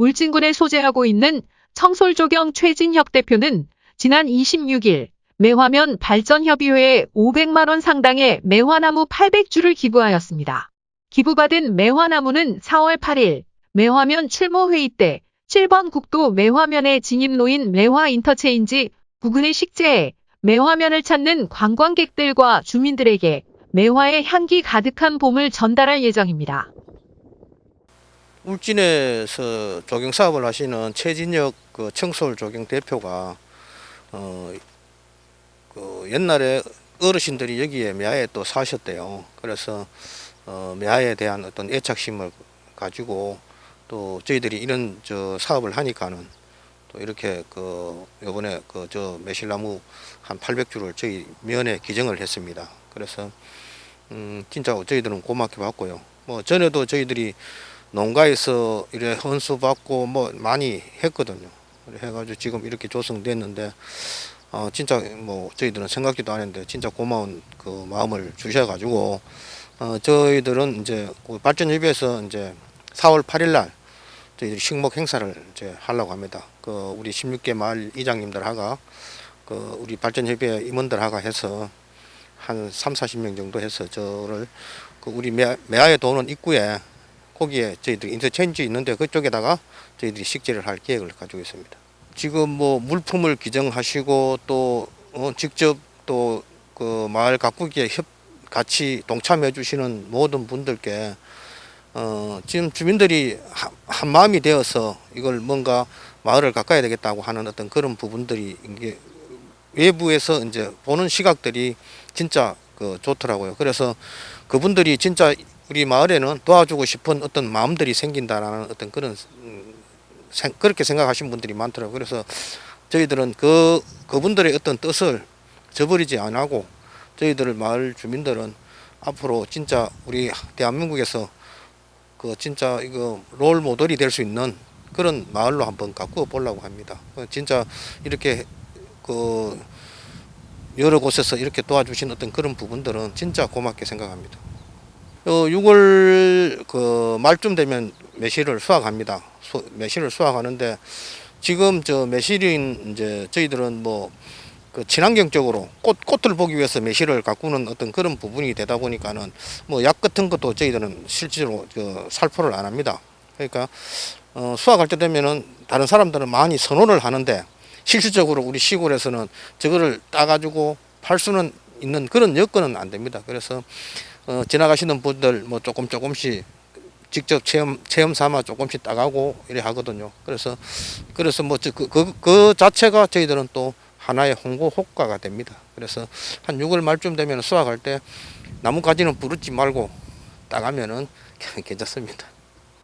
울진군에 소재하고 있는 청솔조경 최진혁 대표는 지난 26일 매화면 발전협의회에 500만원 상당의 매화나무 800주를 기부하였습니다. 기부받은 매화나무는 4월 8일 매화면 출모회의 때 7번 국도 매화면에 진입 놓인 매화 인터체인지 부근의 식재에 매화면을 찾는 관광객들과 주민들에게 매화의 향기 가득한 봄을 전달할 예정입니다. 울진에서 조경 사업을 하시는 최진혁 그 청솔 조경 대표가 어, 그 옛날에 어르신들이 여기에 매화에 또 사셨대요. 그래서 어, 매화에 대한 어떤 애착심을 가지고 또 저희들이 이런 저 사업을 하니까는 또 이렇게 그 요번에 그 저 매실나무 한 800주를 저희 면에 기증을 했습니다. 그래서 음 진짜 저희들은 고맙게 받고요. 뭐 전에도 저희들이 농가에서 이래 헌수 받고 뭐 많이 했거든요. 해가지고 지금 이렇게 조성됐는데 어 진짜 뭐 저희들은 생각지도 않았는데 진짜 고마운 그 마음을 주셔가지고 어 저희들은 이제 그 발전협의회에서 이제 4월 8일 날 저희들이 식목 행사를 이제 하려고 합니다. 그 우리 16개 마을 이장님들하고 그 우리 발전협의회 임원들하고 해서 한 3, 40명 정도 해서 저를 그 우리 매, 매화에 도는 입구에 거기에 저희들이 인터체인지 있는데 그쪽에다가 저희들이 식재를 할 계획을 가지고 있습니다. 지금 뭐 물품을 기증하시고 또 어, 직접 또 그 마을 가꾸기에 협 같이 동참해 주시는 모든 분들께 어, 지금 주민들이 한, 한 마음이 되어서 이걸 뭔가 마을을 가까야 되겠다고 하는 어떤 그런 부분들이 이게 외부에서 이제 보는 시각들이 진짜 그 좋더라고요. 그래서 그분들이 진짜 우리 마을에는 도와주고 싶은 어떤 마음들이 생긴다라는 어떤 그런 음, 생- 그렇게 생각하시는 분들이 많더라고요. 그래서 저희들은 그 그분들의 어떤 뜻을 저버리지 안 하고 저희들 마을 주민들은 앞으로 진짜 우리 대한민국에서 그 진짜 이거 롤 모델이 될 수 있는 그런 마을로 한번 가꾸어 보려고 합니다. 그 진짜 이렇게 그 여러 곳에서 이렇게 도와주신 어떤 그런 부분들은 진짜 고맙게 생각합니다. 어, 6월 그 말쯤 되면 매실을 수확합니다. 수, 매실을 수확하는데 지금 저 매실인 이제 저희들은 뭐 그 친환경적으로 꽃 꽃을 보기 위해서 매실을 가꾸는 어떤 그런 부분이 되다 보니까는 뭐 약 같은 것도 저희들은 실제로 그 살포를 안 합니다. 그러니까 어, 수확할 때 되면은 다른 사람들은 많이 선호를 하는데 실질적으로 우리 시골에서는 저거를 따가지고 팔 수는 있는 그런 여건은 안 됩니다. 그래서 어, 지나가시는 분들 뭐 조금 조금씩 직접 체험 체험 삼아 조금씩 따가고 이래 하거든요. 그래서 그래서 뭐그그 그, 그 자체가 저희들은 또 하나의 홍보 효과가 됩니다. 그래서 한 6월 말쯤 되면 수확할 때 나뭇가지는 부르지 말고 따가면은 괜찮습니다.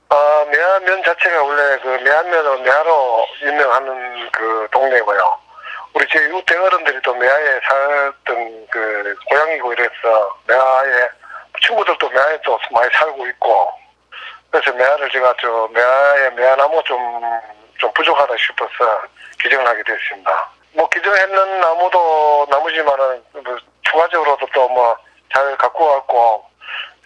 아, 매화면 자체가 원래 그 매화면으로 매화로 유명하는 그 동네고요. 우리 제 우대 어른들이 또 매화에 살던 그 고향이고 이래서 매화에 친구들도 매화에 또 많이 살고 있고 그래서 매화를 제가 저 매화에 매화나무 좀, 좀 부족하다 싶어서 기증을 하게 됐습니다. 뭐 기증했는 나무도 나무지만은 뭐 추가적으로도 또 뭐 잘 갖고 왔고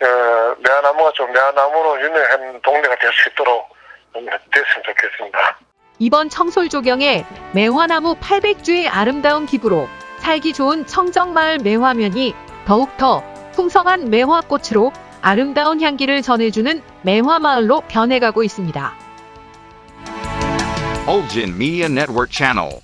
어, 매화나무가 좀 매화나무로 유명한 동네가 될 수 있도록 좀 됐으면 좋겠습니다. 이번 청솔조경에 매화나무 800주의 아름다운 기부로 살기 좋은 청정마을 매화면이 더욱더 풍성한 매화꽃으로 아름다운 향기를 전해주는 매화마을로 변해가고 있습니다. Ulgin Media Network Channel.